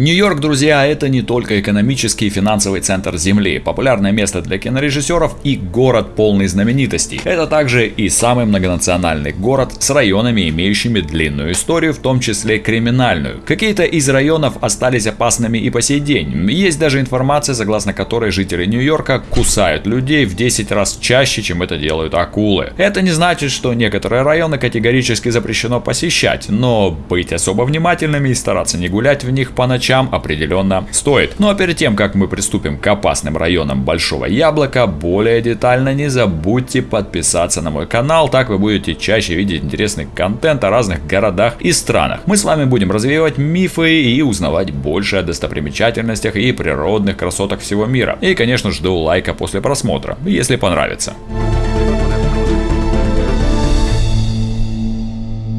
Нью-Йорк, друзья, это не только экономический и финансовый центр Земли, популярное место для кинорежиссеров и город полный знаменитостей. Это также и самый многонациональный город с районами, имеющими длинную историю, в том числе криминальную. Какие-то из районов остались опасными и по сей день. Есть даже информация, согласно которой жители Нью-Йорка кусают людей в 10 раз чаще, чем это делают акулы. Это не значит, что некоторые районы категорически запрещено посещать, но быть особо внимательными и стараться не гулять в них по ночам определенно стоит. Ну а перед тем, как мы приступим к опасным районам Большого Яблока, более детально не забудьте подписаться на мой канал, так вы будете чаще видеть интересный контент о разных городах и странах. Мы с вами будем развивать мифы и узнавать больше о достопримечательностях и природных красотах всего мира. И, конечно, жду лайка после просмотра, если понравится.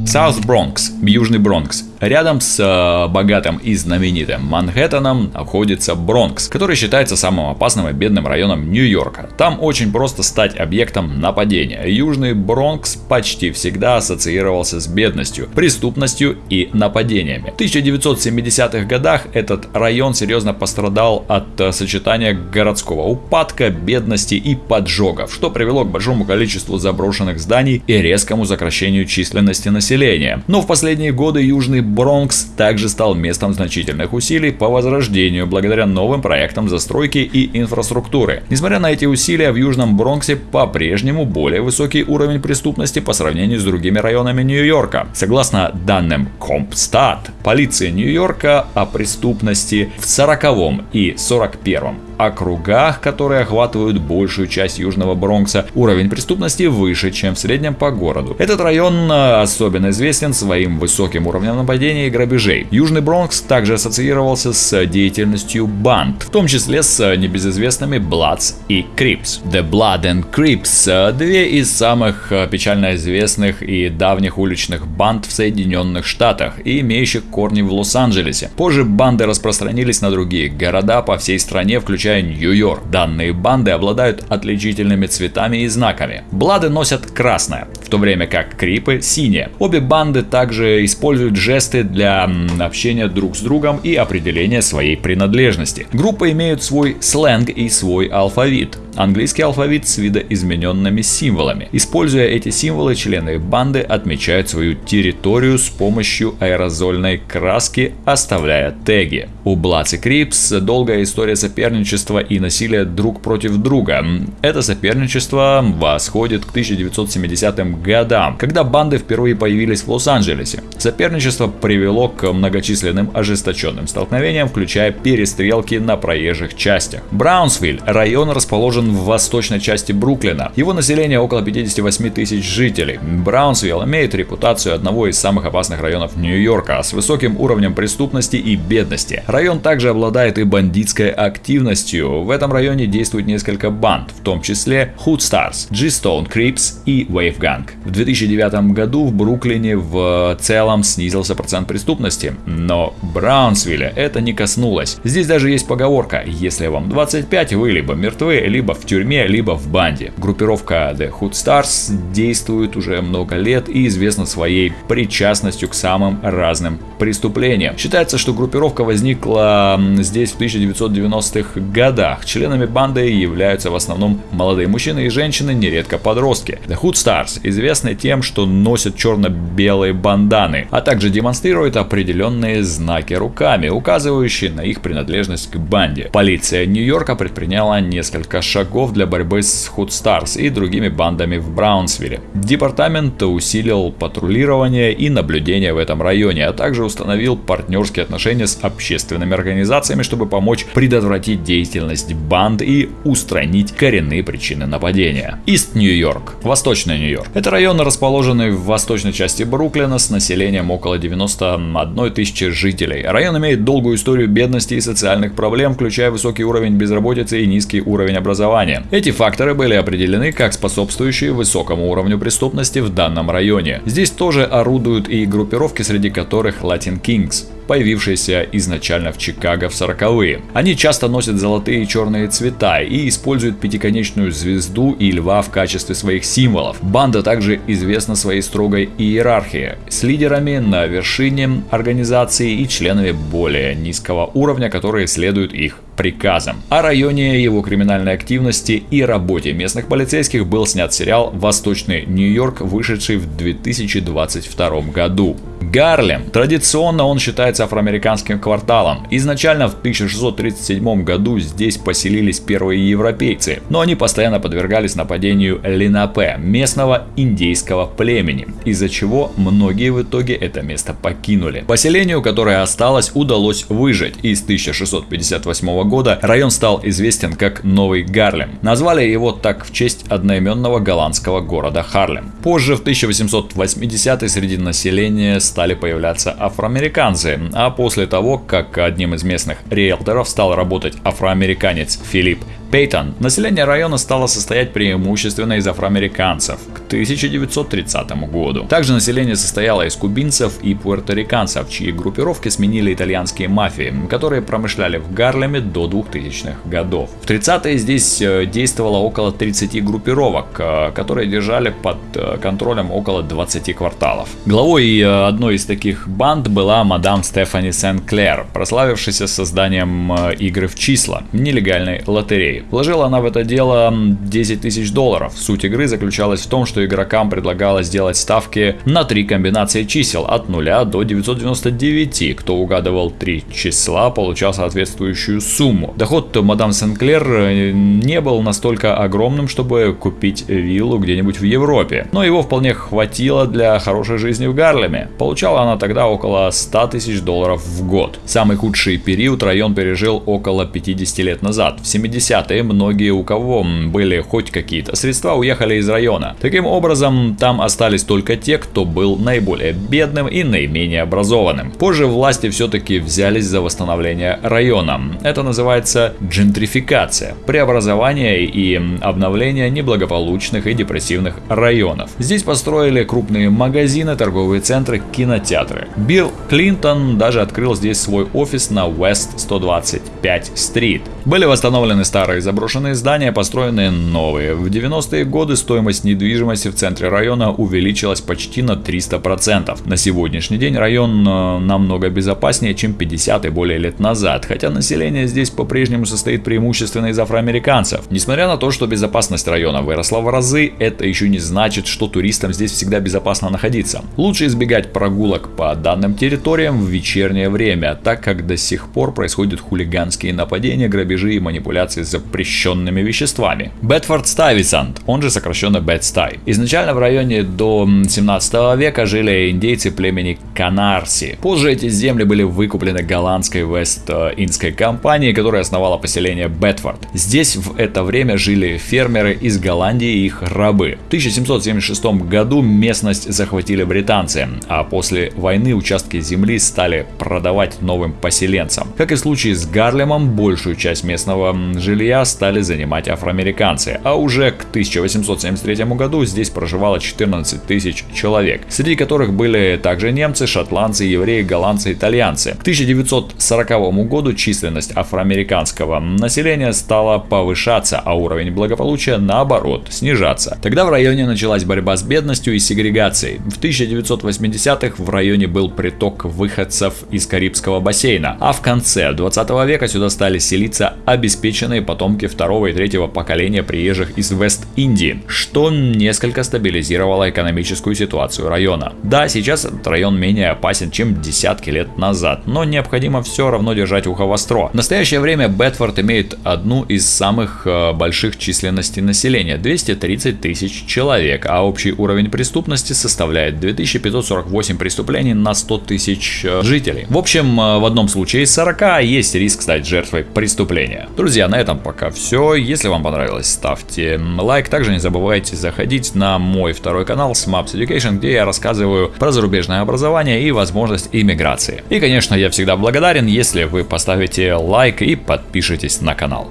South Bronx, Южный Бронкс. Рядом с э, богатым и знаменитым Манхэттеном находится Бронкс, который считается самым опасным и бедным районом Нью-Йорка. Там очень просто стать объектом нападения. Южный Бронкс почти всегда ассоциировался с бедностью, преступностью и нападениями. В 1970-х годах этот район серьезно пострадал от э, сочетания городского упадка, бедности и поджогов, что привело к большому количеству заброшенных зданий и резкому сокращению численности населения. Но в последние годы Южный Бронкс также стал местом значительных усилий по возрождению благодаря новым проектам застройки и инфраструктуры. Несмотря на эти усилия, в Южном Бронксе по-прежнему более высокий уровень преступности по сравнению с другими районами Нью-Йорка. Согласно данным Compstat, полиция Нью-Йорка о преступности в 40 и 41 округах, которые охватывают большую часть Южного Бронкса, уровень преступности выше, чем в среднем по городу. Этот район э, особенно известен своим высоким уровнем нападений и грабежей. Южный Бронкс также ассоциировался с деятельностью банд, в том числе с небезызвестными Bloods и Crips. The Blood and Crips – две из самых э, печально известных и давних уличных банд в Соединенных Штатах и имеющих корни в Лос-Анджелесе. Позже банды распространились на другие города по всей стране, включая включая Нью-Йорк. Данные банды обладают отличительными цветами и знаками. Блады носят красное, в то время как крипы синее. Обе банды также используют жесты для общения друг с другом и определения своей принадлежности. Группы имеют свой сленг и свой алфавит английский алфавит с видоизмененными символами. Используя эти символы, члены банды отмечают свою территорию с помощью аэрозольной краски, оставляя теги. У Bloods и Crips долгая история соперничества и насилия друг против друга. Это соперничество восходит к 1970-м годам, когда банды впервые появились в Лос-Анджелесе. Соперничество привело к многочисленным ожесточенным столкновениям, включая перестрелки на проезжих частях. Браунсвиль – район расположен в восточной части Бруклина. Его население около 58 тысяч жителей. Браунсвилл имеет репутацию одного из самых опасных районов Нью-Йорка с высоким уровнем преступности и бедности. Район также обладает и бандитской активностью. В этом районе действует несколько банд, в том числе Hood Stars, G-Stone Crips и Wave Gang. В 2009 году в Бруклине в целом снизился процент преступности, но Браунсвилля это не коснулось. Здесь даже есть поговорка, если вам 25, вы либо мертвы, либо в тюрьме, либо в банде. Группировка The Hood Stars действует уже много лет и известна своей причастностью к самым разным преступлениям. Считается, что группировка возникла здесь в 1990-х годах. Членами банды являются в основном молодые мужчины и женщины, нередко подростки. The Hood Stars известны тем, что носят черно-белые банданы, а также демонстрируют определенные знаки руками, указывающие на их принадлежность к банде. Полиция Нью-Йорка предприняла несколько шагов для борьбы с Hood Stars и другими бандами в Браунсвилле. Департамент усилил патрулирование и наблюдение в этом районе, а также установил партнерские отношения с общественными организациями, чтобы помочь предотвратить деятельность банд и устранить коренные причины нападения. Ист Нью-Йорк, Восточный Нью-Йорк. Это район, расположенный в восточной части Бруклина с населением около 91 тысячи жителей. Район имеет долгую историю бедности и социальных проблем, включая высокий уровень безработицы и низкий уровень образования. Эти факторы были определены как способствующие высокому уровню преступности в данном районе. Здесь тоже орудуют и группировки, среди которых Latin Kings. Появившиеся изначально в Чикаго в 40-е. Они часто носят золотые и черные цвета и используют пятиконечную звезду и льва в качестве своих символов. Банда также известна своей строгой иерархией, с лидерами на вершине организации и членами более низкого уровня, которые следуют их приказом. О районе его криминальной активности и работе местных полицейских был снят сериал «Восточный Нью-Йорк», вышедший в 2022 году. Гарлем. Традиционно он считается афроамериканским кварталом. Изначально в 1637 году здесь поселились первые европейцы, но они постоянно подвергались нападению Линапе, местного индейского племени, из-за чего многие в итоге это место покинули. Поселению, которое осталось, удалось выжить, и с 1658 года район стал известен как Новый Гарлем. Назвали его так в честь одноименного голландского города Харлем. Позже, в 1880 среди населения стали появляться афроамериканцы, а после того, как одним из местных риэлторов стал работать афроамериканец Филипп Пейтон, население района стало состоять преимущественно из афроамериканцев к 1930 году. Также население состояло из кубинцев и пуэрториканцев, чьи группировки сменили итальянские мафии, которые промышляли в Гарлеме до 2000-х годов. В 30-е здесь э, действовало около 30 группировок, э, которые держали под э, контролем около 20 кварталов. Главой одной из таких банд была мадам Стефани Сен-Клер, прославившаяся созданием игры в числа, нелегальной лотереи. Вложила она в это дело 10 тысяч долларов. Суть игры заключалась в том, что игрокам предлагалось сделать ставки на три комбинации чисел от 0 до 999. Кто угадывал три числа, получал соответствующую сумму. Доход мадам Сенклер э, не был настолько огромным, чтобы купить виллу где-нибудь в Европе, но его вполне хватило для хорошей жизни в Гарлеме. Получала она тогда около 100 тысяч долларов в год. Самый худший период район пережил около 50 лет назад, в 70 и многие, у кого были хоть какие-то средства, уехали из района. Таким образом, там остались только те, кто был наиболее бедным и наименее образованным. Позже власти все-таки взялись за восстановление района. Это называется джентрификация, преобразование и обновление неблагополучных и депрессивных районов. Здесь построили крупные магазины, торговые центры, кинотеатры. Билл Клинтон даже открыл здесь свой офис на West 125 Street. Были восстановлены старые заброшенные здания, построенные новые. В 90-е годы стоимость недвижимости в центре района увеличилась почти на 300%. На сегодняшний день район э, намного безопаснее, чем 50 и более лет назад, хотя население здесь по-прежнему состоит преимущественно из афроамериканцев. Несмотря на то, что безопасность района выросла в разы, это еще не значит, что туристам здесь всегда безопасно находиться. Лучше избегать прогулок по данным территориям в вечернее время, так как до сих пор происходят хулиганские нападения, грабежи и манипуляции с запрещенными веществами. Бетфорд Стайвисант, он же сокращенно Бетстай. Изначально в районе до 17 века жили индейцы племени Канарси. Позже эти земли были выкуплены голландской Вест-Индской компанией, которая основала поселение Бетфорд. Здесь в это время жили фермеры из Голландии и их рабы. В 1776 году местность захватили британцы, а после войны участки земли стали продавать новым поселенцам. Как и в случае с Гарлемом, большую часть местного жилья стали занимать афроамериканцы, а уже к 1873 году здесь проживало 14 тысяч человек, среди которых были также немцы, шотландцы, евреи, голландцы, итальянцы. К 1940 году численность афроамериканского населения стала повышаться, а уровень благополучия наоборот снижаться. Тогда в районе началась борьба с бедностью и сегрегацией. В 1980-х в районе был приток выходцев из Карибского бассейна, а в конце 20 века сюда стали селиться обеспеченные потомки второго и третьего поколения приезжих из Вест-Индии, что несколько стабилизировало экономическую ситуацию района. Да, сейчас этот район менее опасен, чем десятки лет назад, но необходимо все равно держать ухо востро. В настоящее время Бетфорд имеет одну из самых э, больших численностей населения – 230 тысяч человек, а общий уровень преступности составляет 2548 преступлений на 100 тысяч э, жителей. В общем, э, в одном случае из 40 есть риск стать жертвой преступления. Друзья, на этом пока все. Если вам понравилось, ставьте лайк. Также не забывайте заходить на мой второй канал Smaps Education, где я рассказываю про зарубежное образование и возможность иммиграции. И, конечно, я всегда благодарен, если вы поставите лайк и подпишитесь на канал.